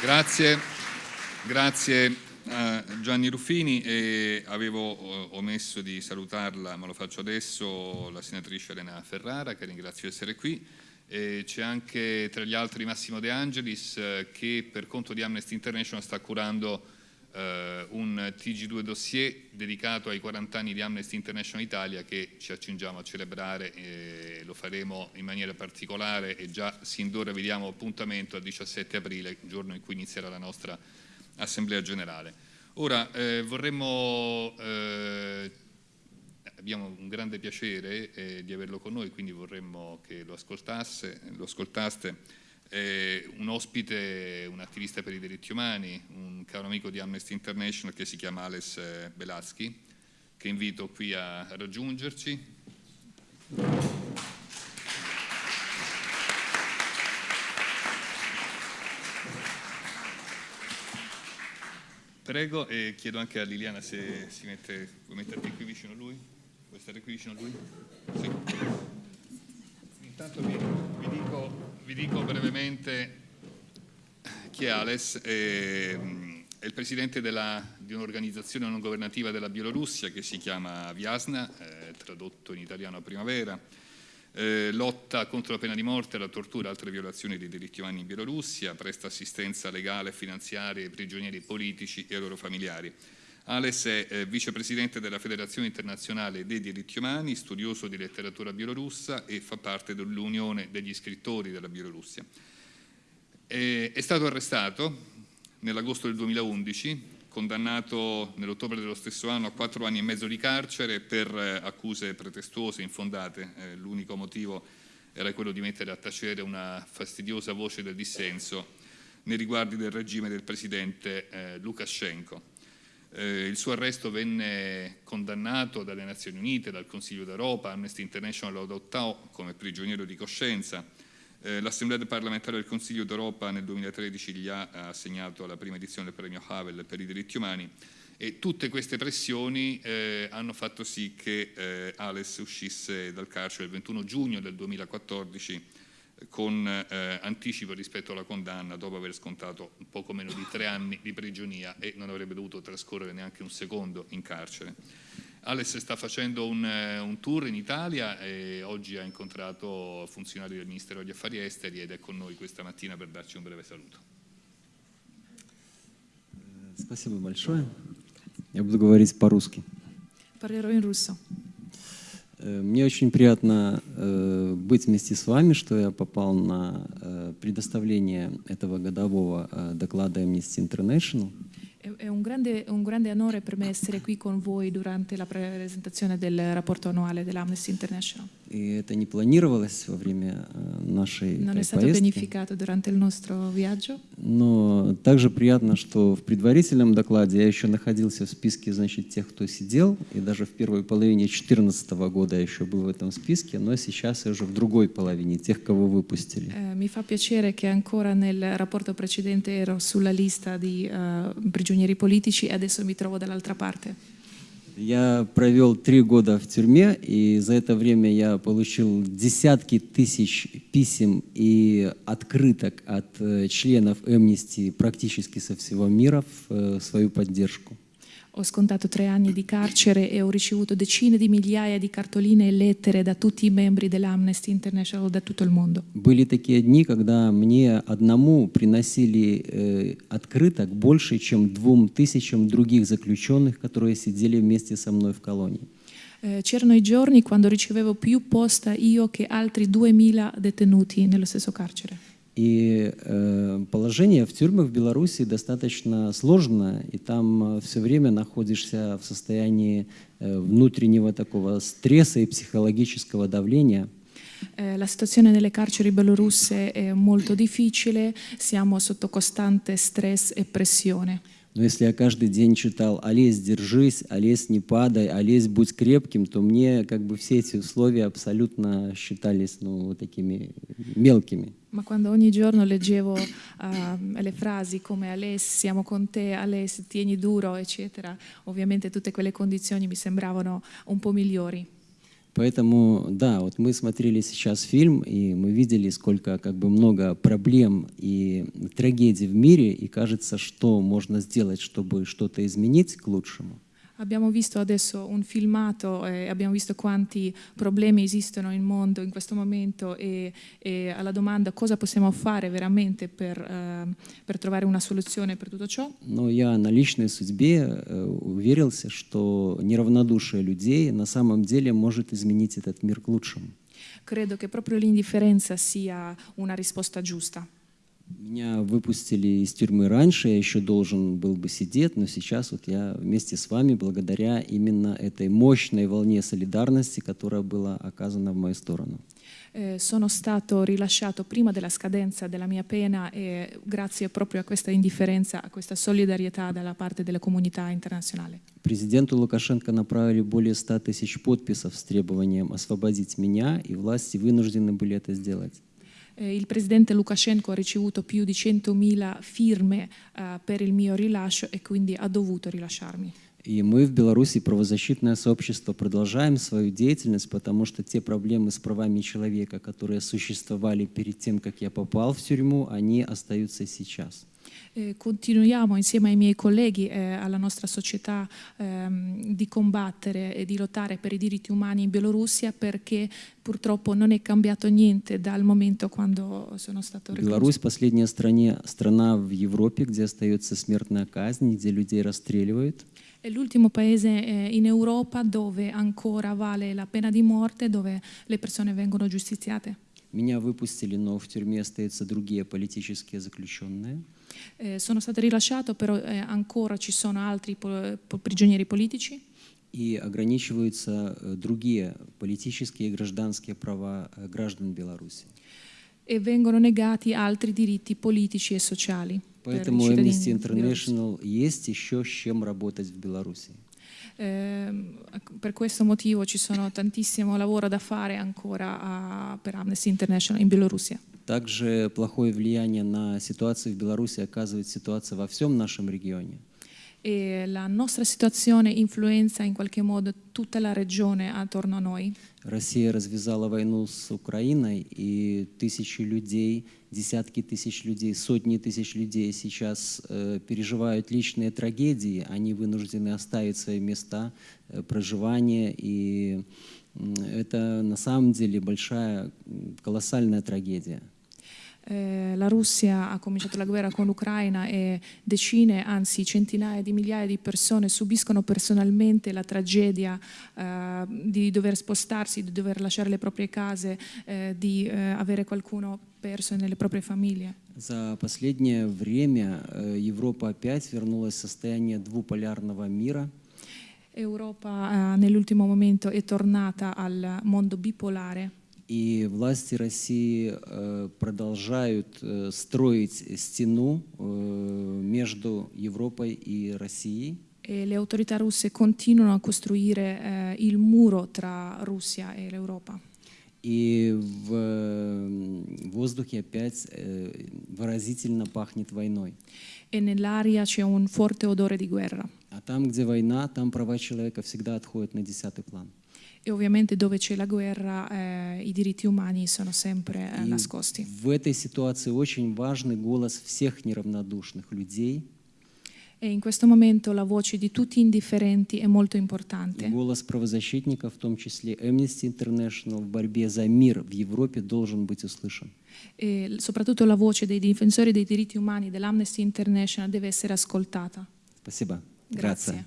Grazie, grazie a Gianni Ruffini e avevo omesso di salutarla, ma lo faccio adesso, la senatrice Elena Ferrara che ringrazio di essere qui. C'è anche tra gli altri Massimo De Angelis eh, che per conto di Amnesty International sta curando eh, un TG2 dossier dedicato ai 40 anni di Amnesty International Italia che ci accingiamo a celebrare e lo faremo in maniera particolare e già sin d'ora vediamo appuntamento al 17 aprile, giorno in cui inizierà la nostra Assemblea Generale. Ora eh, vorremmo, eh, abbiamo un grande piacere eh, di averlo con noi, quindi vorremmo che lo, ascoltasse, lo ascoltaste eh, un ospite, un attivista per i diritti umani, un caro amico di Amnesty International che si chiama Alex eh, Belaschi, che invito qui a raggiungerci. Prego e chiedo anche a Liliana se si mette, vuoi metterti qui vicino a lui? Vuoi stare qui vicino a lui? Sì. Intanto vi, vi dico brevemente chi è Ales, è, è il presidente della, di un'organizzazione non governativa della Bielorussia che si chiama Viasna, eh, tradotto in italiano a primavera, eh, lotta contro la pena di morte, la tortura e altre violazioni dei diritti umani in Bielorussia, presta assistenza legale e finanziaria ai prigionieri politici e ai loro familiari. Ales è eh, vicepresidente della Federazione Internazionale dei Diritti Umani, studioso di letteratura bielorussa e fa parte dell'Unione degli scrittori della Bielorussia. È, stato arrestato nell'agosto del 2011, condannato nell'ottobre dello stesso anno a quattro anni e mezzo di carcere per eh, accuse pretestuose, infondate. Eh, L'unico motivo era quello di mettere a tacere una fastidiosa voce del dissenso nei riguardi del regime del presidente Lukashenko. Eh, il suo arresto venne condannato dalle Nazioni Unite, dal Consiglio d'Europa, Amnesty International lo adottò come prigioniero di coscienza. Eh, L'Assemblea parlamentare del Consiglio d'Europa nel 2013 gli ha assegnato la prima edizione del premio Havel per i diritti umani e tutte queste pressioni eh, hanno fatto sì che eh, Ales uscisse dal carcere il 21 giugno del 2014 con eh, anticipo rispetto alla condanna dopo aver scontato un poco meno di tre anni di prigionia e non avrebbe dovuto trascorrere neanche un secondo in carcere. Alex sta facendo un, eh, un, tour in Italia e oggi ha incontrato funzionari del Ministero degli Affari Esteri ed è con noi questa mattina per darci un breve saluto. Спасибо большое. Я буду говорить по-русски. Parlerò in russo. Э, Мне очень приятно э, быть вместе с вами, что я попал на э, предоставление этого годового доклада Amnesty International. È un grande, un grande, onore per me essere qui con voi durante la presentazione del rapporto annuale dell'Amnesty International. И это не планировалось во время нашей Non è stato поездки. pianificato durante il nostro viaggio. Но также приятно, что в предварительном докладе я еще находился в списке значит, тех, кто сидел, и даже в первой половине 2014 года я еще был в этом списке, но сейчас я уже в другой половине, тех, кого выпустили. Mi fa piacere che ancora nel rapporto precedente ero sulla lista di uh, prigionieri politici e adesso mi trovo dall'altra parte. Я провел три года в тюрьме, и за это время я получил десятки тысяч писем и открыток от членов Amnesty практически со всего мира в свою поддержку. Ho scontato tre anni di carcere e ho ricevuto decine di migliaia di cartoline e lettere da tutti i membri dell'Amnesty International da tutto il mondo. Были такие дни, когда мне одному приносили э, открыток больше, чем двум тысячам других заключенных, которые сидели вместе со мной в колонии. C'erano i giorni quando ricevevo più posta io che altri 2000 detenuti nello stesso carcere. И э, положение в тюрьмах в Беларуси достаточно сложное, и там все время находишься в состоянии э, внутреннего такого стресса и психологического давления. La situazione nelle carceri belorusse è molto difficile, siamo sotto costante stress e pressione. Но если я каждый день читал «Олесь, держись», «Олесь, не падай», «Олесь, будь крепким», то мне как бы все эти условия абсолютно считались ну, вот такими мелкими. Ma quando ogni giorno leggevo uh, le frasi come Aless, siamo con te, Aless, tieni duro, eccetera, ovviamente tutte quelle condizioni mi sembravano un po' migliori. Поэтому, да, вот мы смотрели сейчас фильм, и мы видели, сколько как бы много проблем и трагедий в мире, и кажется, что можно сделать, чтобы что-то изменить к лучшему. Abbiamo visto adesso un filmato e abbiamo visto quanti problemi esistono nel mondo in questo momento e, e alla domanda cosa possiamo fare veramente per, eh, per trovare una soluzione per tutto ciò. Но я на личной судьбе э, уверился, что неравнодушие людей на самом деле может изменить этот мир к лучшему. Credo che proprio l'indifferenza sia una risposta giusta. Меня выпустили из тюрьмы раньше, я еще должен был бы сидеть, но сейчас вот я вместе с вами, благодаря именно этой мощной волне солидарности, которая была оказана в мою сторону. Eh, sono stato rilasciato prima della scadenza della mia pena e grazie proprio a questa indifferenza, a questa solidarietà dalla parte della comunità internazionale. Президенту Лукашенко направили более 100 тысяч подписов с требованием освободить меня, и власти вынуждены были это сделать. Eh, il presidente Lukashenko ha ricevuto più di 100.000 firme eh, per il mio rilascio e quindi ha dovuto rilasciarmi. И мы в Беларуси, правозащитное сообщество, продолжаем свою деятельность, потому что те проблемы с правами человека, которые существовали перед тем, как я попал в тюрьму, они остаются сейчас. Eh, continuiamo insieme ai miei colleghi e alla nostra società ehm, di combattere e di lottare per i diritti umani in Bielorussia perché purtroppo non è cambiato niente dal momento quando sono stato recluso. Беларусь – последняя стране, страна в Европе, где остается смертная казнь, где людей расстреливают. È l'ultimo paese eh, in Europa dove ancora vale la pena di morte, dove le persone vengono giustiziate. Меня выпустили, но в тюрьме остаются другие политические заключенные. Eh, sono stato rilasciato, però eh, ancora ci sono altri prigionieri politici И ограничиваются э, другие политические и гражданские права э, граждан Беларуси. e vengono negati altri diritti politici e sociali. Поэтому Amnesty. International есть еще с чем работать в Беларуси. Ehm, per questo motivo ci sono tantissimo lavoro da fare ancora a- per Amnesty International in Bielorussia. Также плохое влияние на ситуацию в Беларуси оказывает ситуация во всем нашем регионе. E la nostra situazione influenza in qualche modo tutta la regione attorno a noi. Россия развязала войну с Украиной, и тысячи людей, десятки тысяч людей, сотни тысяч людей сейчас э, переживают личные трагедии. Они вынуждены оставить свои места э, проживания, и м, это на самом деле большая, колоссальная трагедия. Eh, la Russia ha cominciato la guerra con l'Ucraina e decine, anzi centinaia di migliaia di persone subiscono personalmente la tragedia eh, di dover spostarsi, di dover lasciare le proprie case, eh, di eh, avere qualcuno perso nelle proprie famiglie. За последнее время э, Европа опять вернулась в состояние двуполярного мира. Europa eh, nell'ultimo momento è tornata al mondo bipolare И власти России э, продолжают э, строить стену э, между Европой и Россией. e le autorità russe continuano a costruire eh, il muro tra Russia e l'Europa. И в воздухе опять выразительно пахнет войной. E nell'aria c'è un forte odore di guerra. А там, где война, там права человека всегда отходят на десятый план. E ovviamente dove c'è la guerra eh, i diritti umani sono sempre eh, И nascosti. в этой ситуации очень важный голос всех неравнодушных людей, E in questo momento la voce di tutti indifferenti è molto и importante. голос правозащитников, в том числе Amnesty International, в борьбе за мир в Европе должен быть услышан. E l- soprattutto la voce dei difensori dei diritti umani dell'Amnesty International deve essere ascoltata. Спасибо. Grazie.